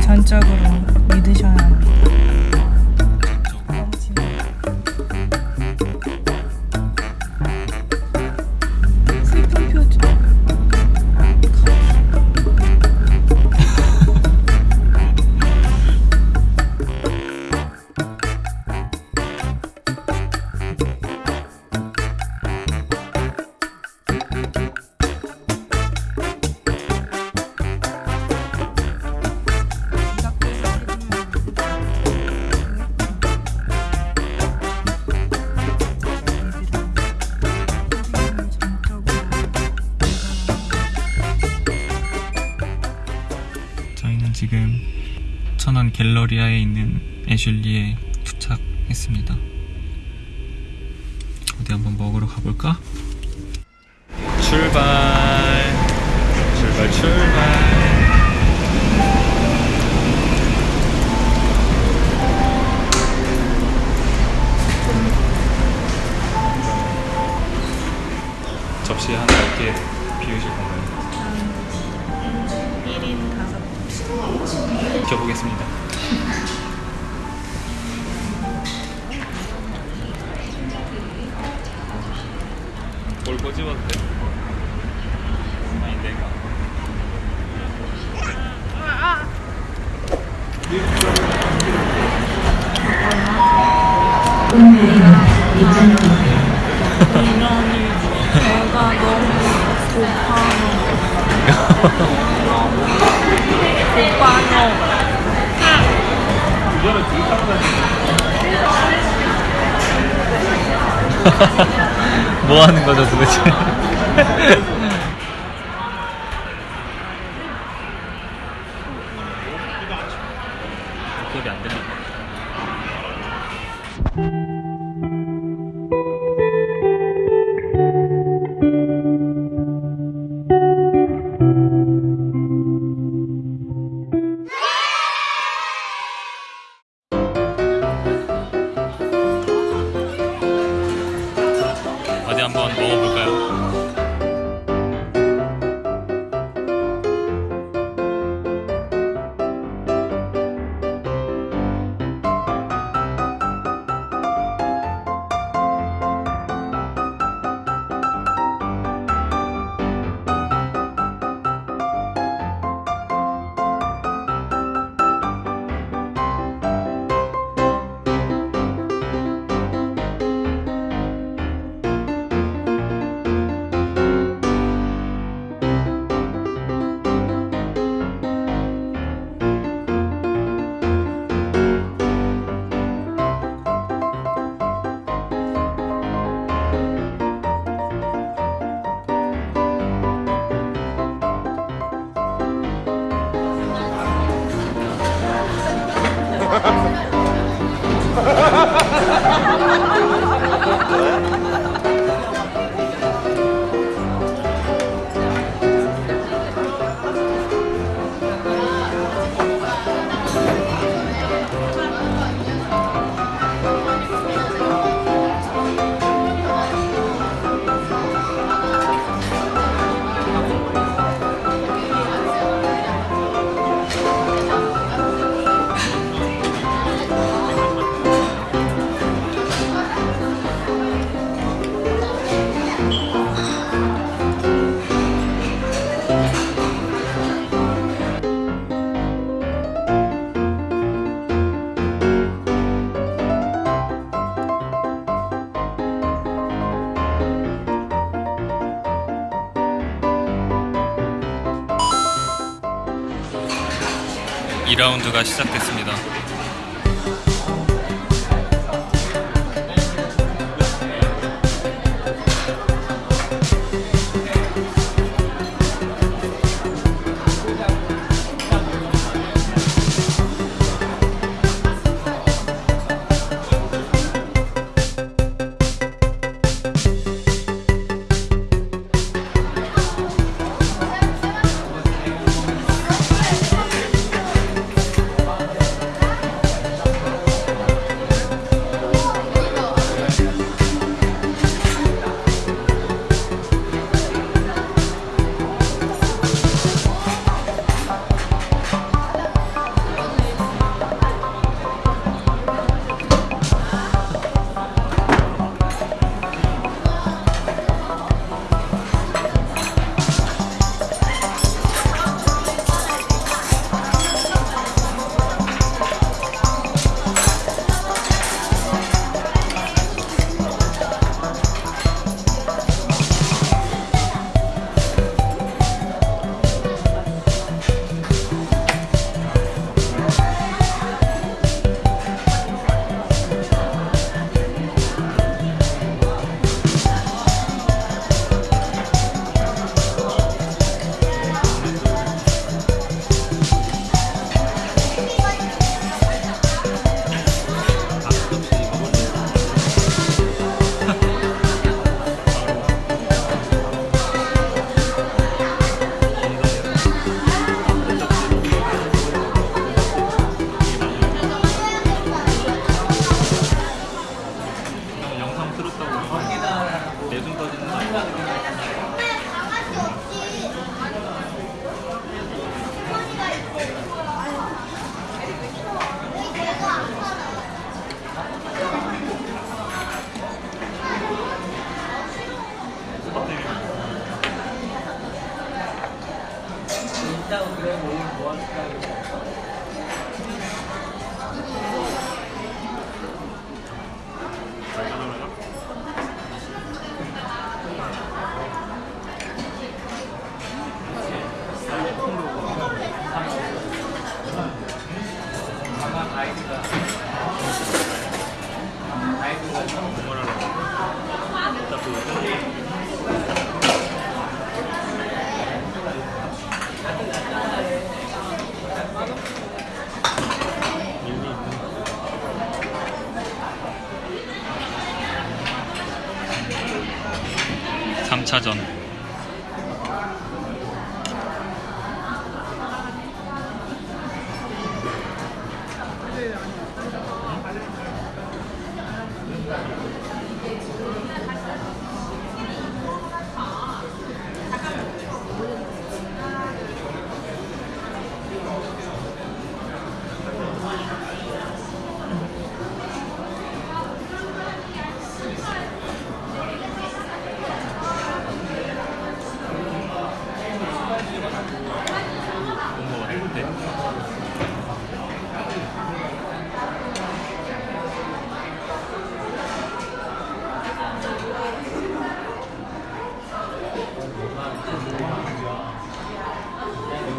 전적으로 믿으셔야 합니다. 지금 천안 갤러리아에 있는 애슐리에 도착했습니다 어디 한번 먹으러 가볼까? 출발 50ワットです前に出があハハ 뭐 하는 거죠 도대체? 기업이 안 됩니다. 2라운드가 시작됐습니다.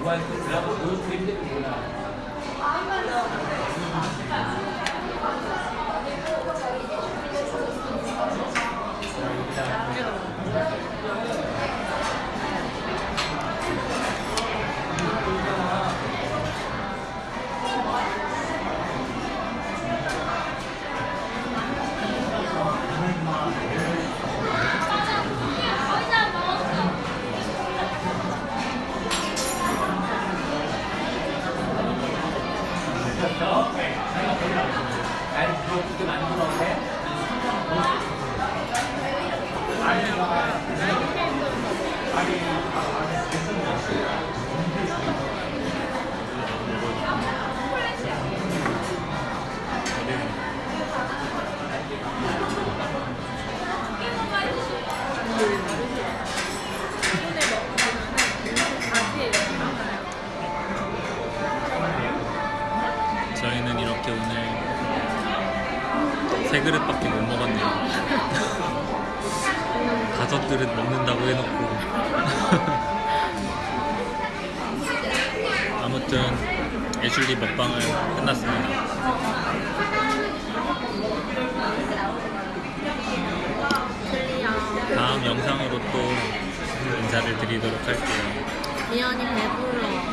Dubai Trabzon oyun köyünde mi? Aynen. 그릇밖에 못 먹었네요. 다섯 그릇 먹는다고 해놓고. 아무튼 애슐리 먹방은 끝났습니다. 다음 영상으로 또 인사를 드리도록 할게요. 미연이 배불러